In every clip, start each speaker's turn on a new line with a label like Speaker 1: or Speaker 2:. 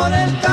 Speaker 1: por el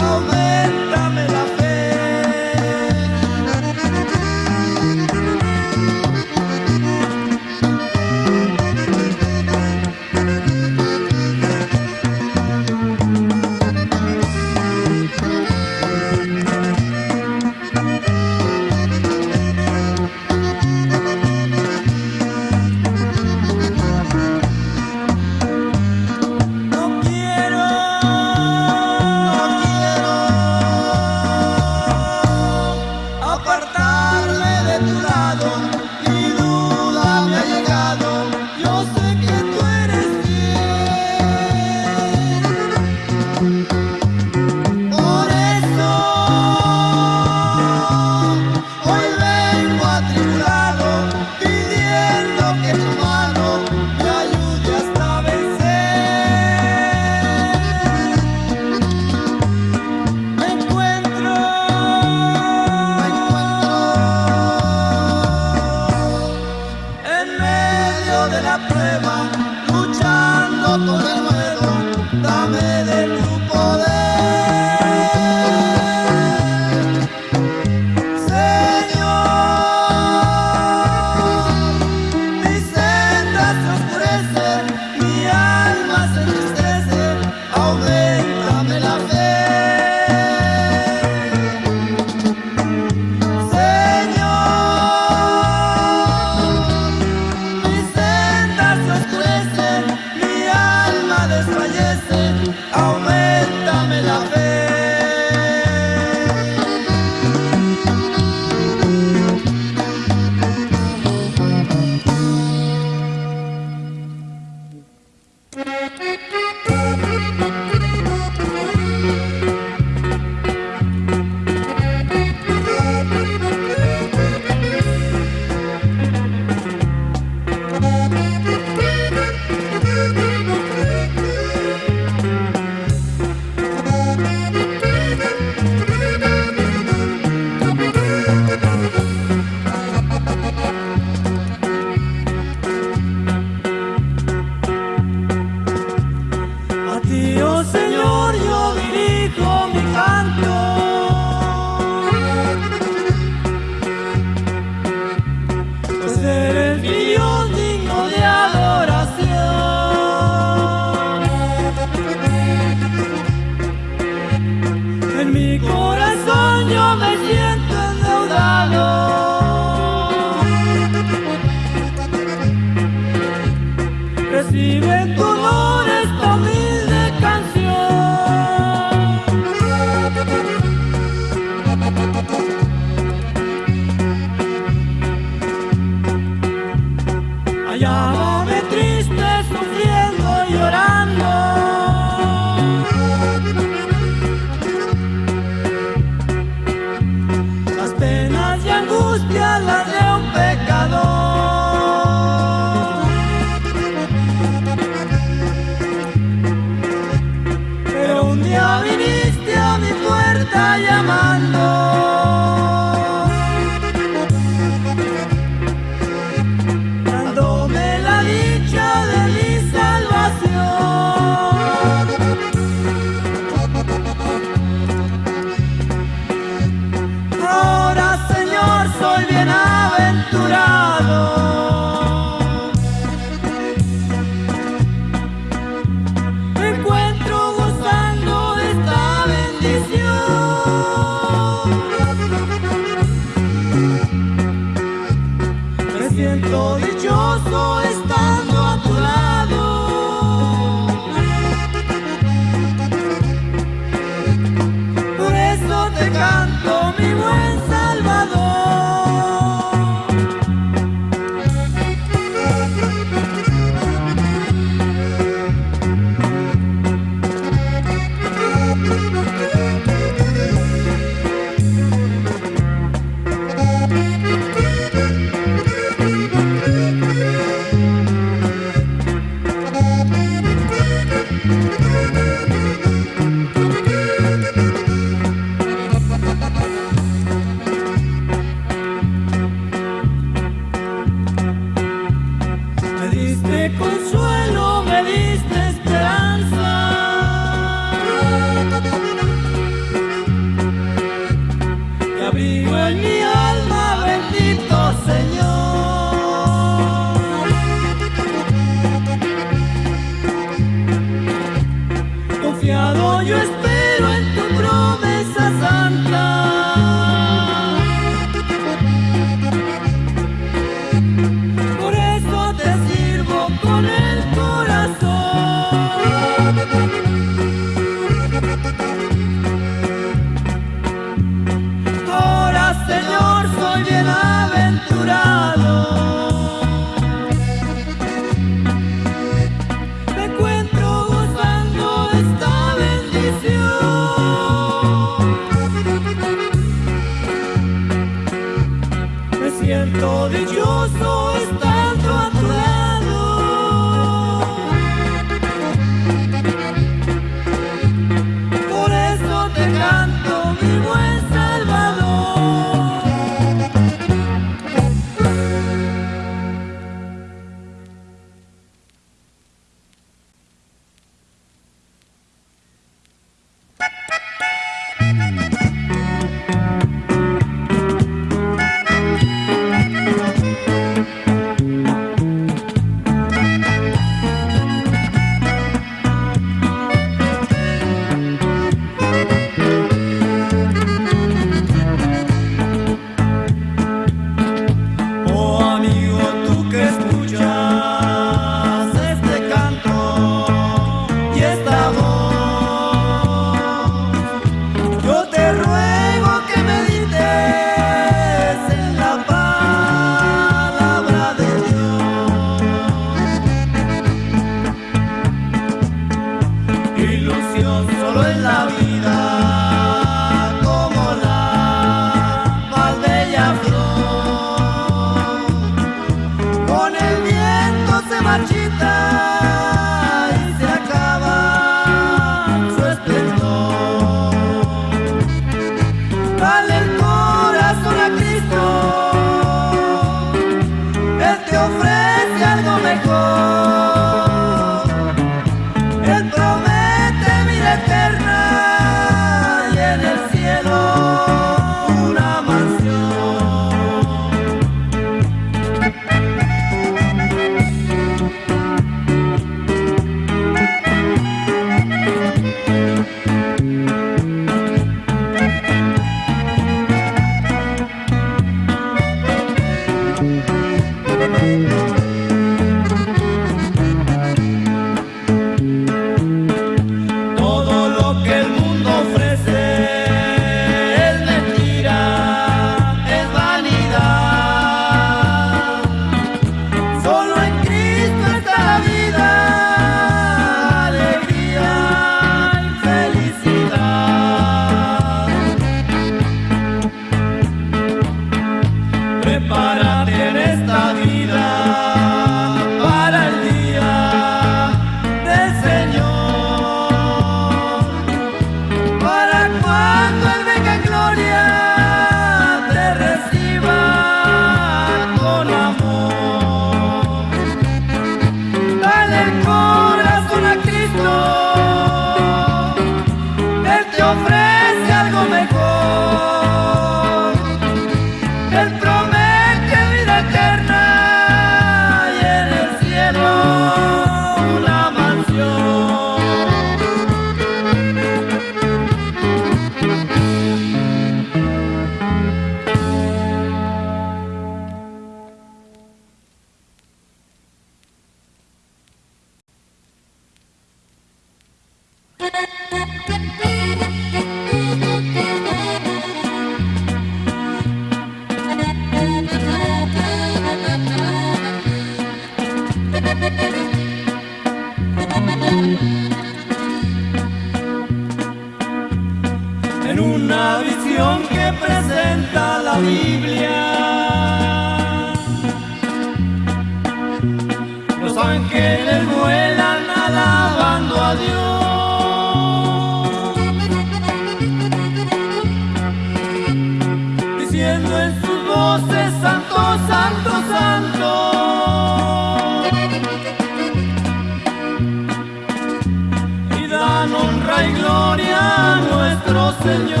Speaker 1: Señor.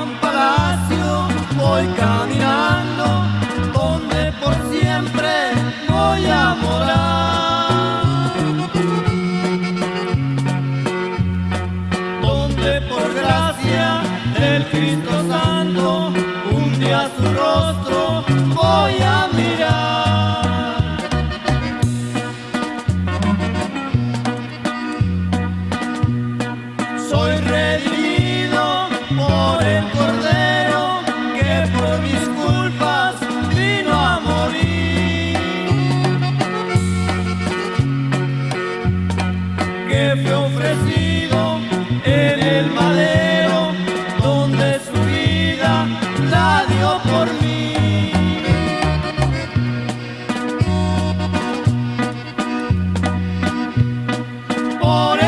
Speaker 1: Gran palacio voy caminando, born